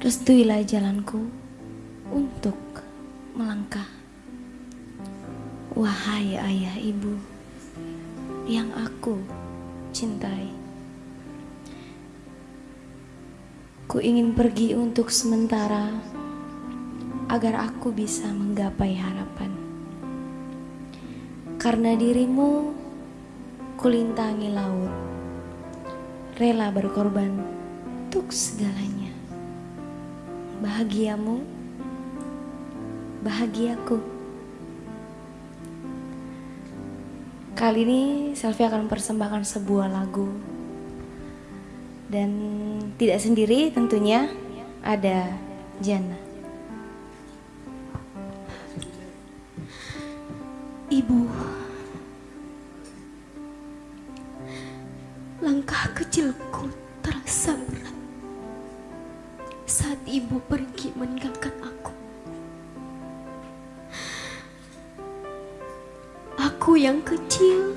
restuilah jalanku untuk melangkah. Wahai ayah ibu yang aku cintai. Ku ingin pergi untuk sementara agar aku bisa menggapai harapan. Karena dirimu kulintangi laut, rela berkorban untuk segalanya. Bahagiamu, bahagiaku. Kali ini Selvi akan persembahkan sebuah lagu dan tidak sendiri tentunya ada Jana. Ibu, langkah kecilku terasa berat saat ibu pergi meninggalkan aku. Aku yang kecil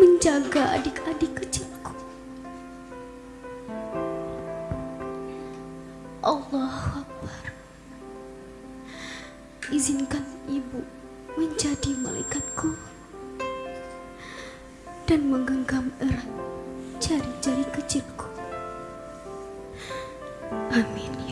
menjaga adik-adik kecilku. Allah Akbar. Izinkan ibu menjadi malaikatku dan menggenggam erat jari-jari kecilku. Amin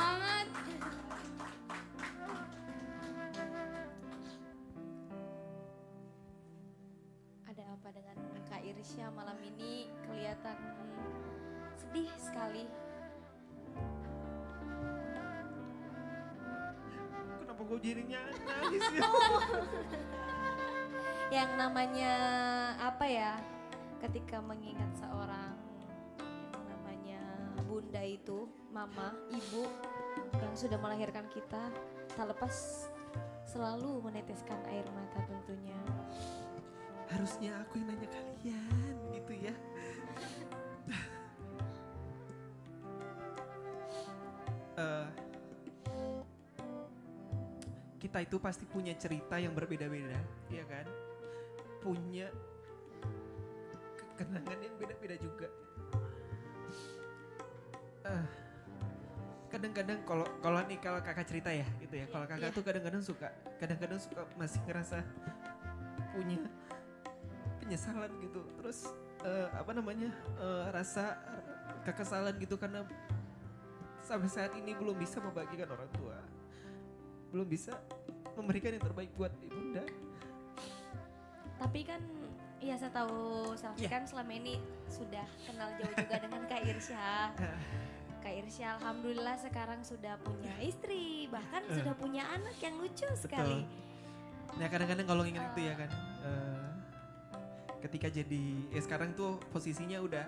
semangat. Ada apa dengan Kak Irsya malam ini kelihatan sedih sekali. Kenapa gue jadinya nangis ya? Yang namanya apa ya? Ketika mengingat seorang bunda itu, mama, ibu yang sudah melahirkan kita, tak lepas selalu meneteskan air mata tentunya. Harusnya aku yang nanya kalian gitu ya. Eh, kita itu pasti punya cerita yang berbeda-beda, ya kan? Punya ke- kenangan yang beda-beda juga. Kadang-kadang kalau kalau nih kalau kakak cerita ya gitu ya, kalau kakak Iya. tuh kadang-kadang suka, kadang-kadang suka masih ngerasa punya penyesalan gitu terus eh, apa namanya eh, rasa kekesalan gitu karena sampai saat ini belum bisa membagikan orang tua belum bisa memberikan yang terbaik buat ibunda Tapi kan ya saya tahu Selfie Iya. kan selama ini sudah kenal jauh juga dengan Kak Irsya. Kak Irsya alhamdulillah sekarang sudah punya istri, bahkan sudah punya anak yang lucu sekali. nah kadang-kadang kalau ingat itu ya kan eh, ketika jadi ya sekarang tuh posisinya udah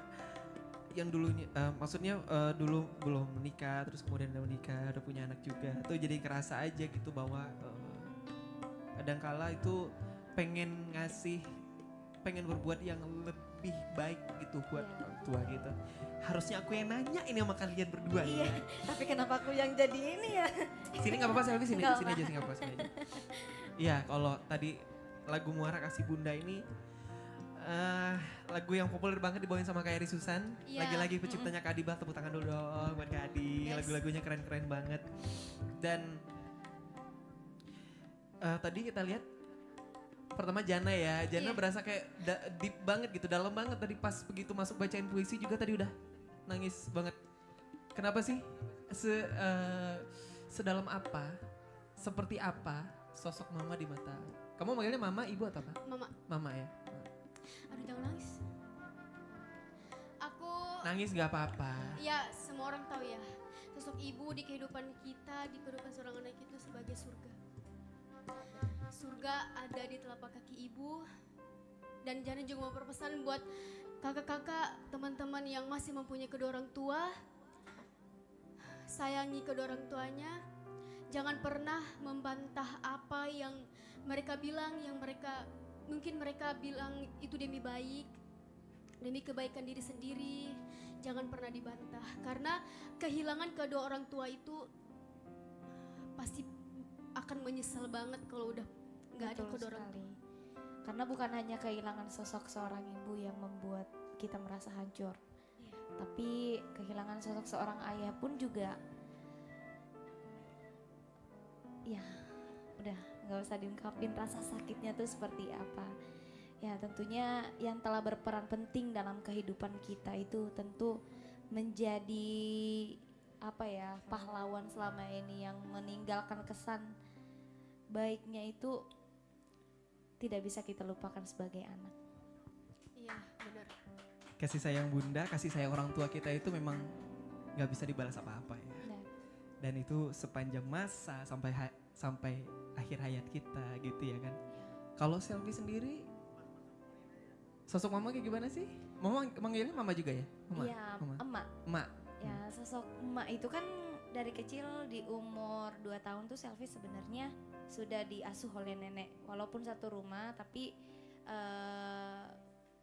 yang dulunya eh, maksudnya eh, dulu belum menikah terus kemudian udah menikah udah punya anak juga tuh jadi kerasa aja gitu bahwa eh, kadangkala itu pengen ngasih pengen berbuat yang lebih baik gitu buat Iya. orang tua gitu harusnya aku yang nanya ini sama kalian berdua Iya, ya. tapi kenapa aku yang jadi ini ya? sini nggak apa-apa selfie sini Nggak sini aja sini nggak apa-apa sini aja iya kalau tadi lagu muara kasih bunda ini eh lagu yang populer banget dibawain sama Kak Eri Susan Iya. lagi-lagi penciptanya Kak Adibah tepuk tangan dulu dong buat Kak Adi Yes. lagu-lagunya keren-keren banget dan eh, tadi kita lihat pertama Jana ya. Jana Iya. berasa kayak da- deep banget gitu dalam banget tadi pas begitu masuk bacain puisi juga tadi udah nangis banget. Kenapa sih? Se eh, sedalam apa seperti apa sosok mama di mata? Kamu manggilnya mama ibu atau apa? Mama, mama ya? Aduh jangan nangis. Aku nangis nggak apa-apa. Ya, semua orang tahu ya, sosok ibu di kehidupan kita, di kehidupan seorang anak itu sebagai surga. Surga ada di telapak kaki ibu. Dan Jana juga mau berpesan buat kakak-kakak, teman-teman yang masih mempunyai kedua orang tua. Sayangi kedua orang tuanya. Jangan pernah membantah apa yang mereka bilang, yang mereka mungkin mereka bilang itu demi baik, demi kebaikan diri sendiri jangan pernah dibantah karena kehilangan kedua orang tua itu pasti akan menyesal banget kalau udah nggak ada orang sekali. Karena bukan hanya kehilangan sosok seorang ibu yang membuat kita merasa hancur, Iya. tapi kehilangan sosok seorang ayah pun juga, ya udah nggak usah diungkapin rasa sakitnya tuh seperti apa. Ya tentunya yang telah berperan penting dalam kehidupan kita itu tentu menjadi apa ya pahlawan selama ini yang meninggalkan kesan baiknya itu tidak bisa kita lupakan sebagai anak. iya benar. Kasih sayang bunda kasih sayang orang tua kita itu memang nggak bisa dibalas apa-apa ya. Nah, dan itu sepanjang masa sampai ha- sampai akhir hayat kita gitu ya kan. Kalau selfie sendiri sosok mama kayak gimana sih? Mama manggilnya mama juga ya? Mama? Iya, mama? emak. emak. Ya, sosok emak itu kan dari kecil di umur 2 tahun tuh selfie sebenarnya sudah diasuh oleh nenek. Walaupun satu rumah tapi eh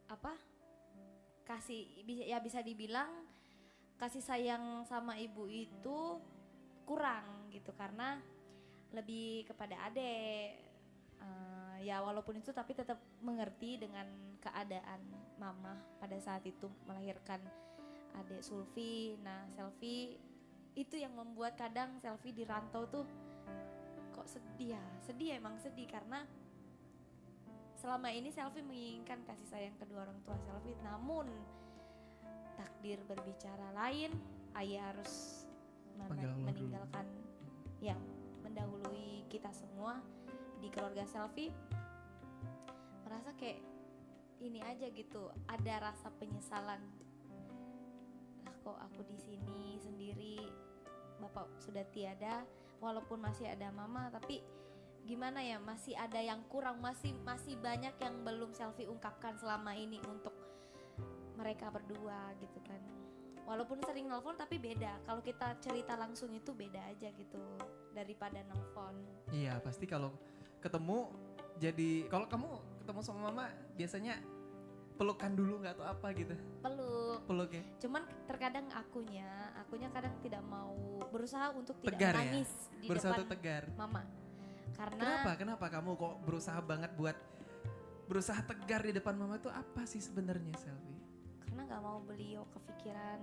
apa? Kasih ya bisa dibilang kasih sayang sama ibu itu kurang gitu karena lebih kepada adek Eh, ya walaupun itu tapi tetap mengerti dengan keadaan mama pada saat itu melahirkan adik Sulfi nah selfie itu yang membuat kadang selfie di rantau tuh kok sedih ya? Sedih emang sedih karena selama ini selfie menginginkan kasih sayang kedua orang tua selfie namun takdir berbicara lain ayah harus men- Panggil Allah dulu. meninggalkan ya mendahului kita semua di keluarga selfie merasa kayak ini aja gitu ada rasa penyesalan. Lah kok aku di sini sendiri? Bapak sudah tiada walaupun masih ada mama tapi gimana ya masih ada yang kurang masih masih banyak yang belum selfie ungkapkan selama ini untuk mereka berdua gitu kan. Walaupun sering nelfon tapi beda. Kalau kita cerita langsung itu beda aja gitu daripada nelfon. Iya pasti kalau ketemu jadi kalau kamu ketemu sama mama biasanya pelukan dulu nggak atau apa gitu? Peluk. Peluk ya? Cuman terkadang akunya akunya kadang tidak mau berusaha untuk tidak Tegar ya? menangis di berusaha depan tegar? mama. Karena kenapa? Kenapa kamu kok berusaha banget buat berusaha tegar di depan mama itu apa sih sebenarnya selfie karena nggak mau beliau kepikiran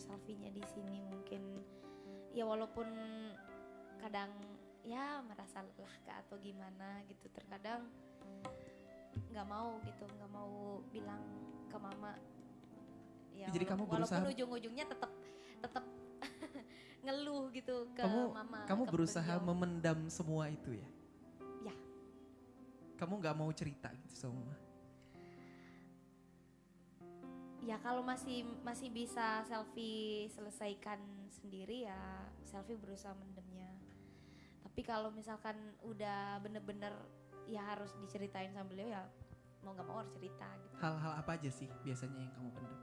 selfie-nya di sini mungkin. Ya walaupun kadang ya merasa lelah atau gimana gitu terkadang nggak mau gitu nggak mau bilang ke mama ya Jadi kamu berusaha- walaupun ujung-ujungnya tetap tetap ngeluh gitu ke kamu mama kamu ke berusaha beliau. memendam semua itu ya Ya. kamu nggak mau cerita gitu sama ya kalau masih masih bisa selfie selesaikan sendiri ya selfie berusaha mendemnya tapi kalau misalkan udah bener-bener ya harus diceritain sama beliau ya mau nggak mau harus cerita gitu. Hal-hal apa aja sih biasanya yang kamu pendam